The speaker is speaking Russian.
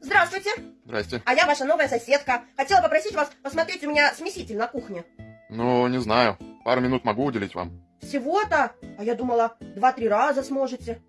Здравствуйте. Здрасте. А я ваша новая соседка. Хотела попросить вас посмотреть у меня смеситель на кухне. Ну, не знаю. Пару минут могу уделить вам. Всего-то? А я думала, два-три раза сможете.